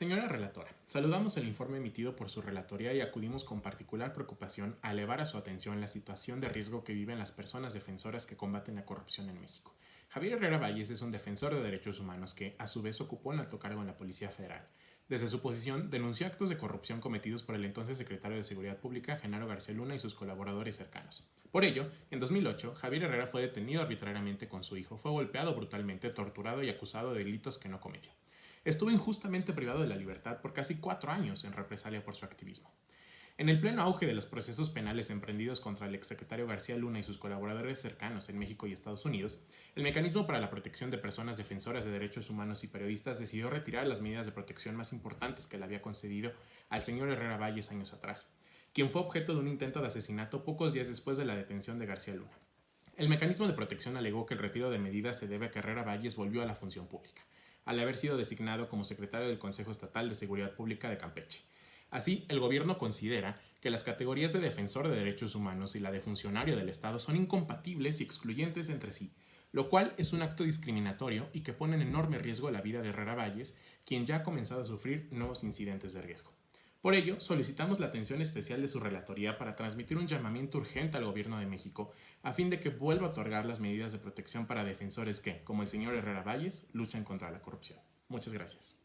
Señora relatora, saludamos el informe emitido por su relatoría y acudimos con particular preocupación a elevar a su atención la situación de riesgo que viven las personas defensoras que combaten la corrupción en México. Javier Herrera Valles es un defensor de derechos humanos que, a su vez, ocupó un alto cargo en la Policía Federal. Desde su posición, denunció actos de corrupción cometidos por el entonces secretario de Seguridad Pública, Genaro García Luna, y sus colaboradores cercanos. Por ello, en 2008, Javier Herrera fue detenido arbitrariamente con su hijo, fue golpeado brutalmente, torturado y acusado de delitos que no cometió estuvo injustamente privado de la libertad por casi cuatro años en represalia por su activismo. En el pleno auge de los procesos penales emprendidos contra el exsecretario García Luna y sus colaboradores cercanos en México y Estados Unidos, el Mecanismo para la Protección de Personas Defensoras de Derechos Humanos y Periodistas decidió retirar las medidas de protección más importantes que le había concedido al señor Herrera Valles años atrás, quien fue objeto de un intento de asesinato pocos días después de la detención de García Luna. El mecanismo de protección alegó que el retiro de medidas se debe a que Herrera Valles volvió a la función pública al haber sido designado como secretario del Consejo Estatal de Seguridad Pública de Campeche. Así, el gobierno considera que las categorías de defensor de derechos humanos y la de funcionario del Estado son incompatibles y excluyentes entre sí, lo cual es un acto discriminatorio y que pone en enorme riesgo la vida de Herrera Valles, quien ya ha comenzado a sufrir nuevos incidentes de riesgo. Por ello, solicitamos la atención especial de su relatoría para transmitir un llamamiento urgente al Gobierno de México a fin de que vuelva a otorgar las medidas de protección para defensores que, como el señor Herrera Valles, luchan contra la corrupción. Muchas gracias.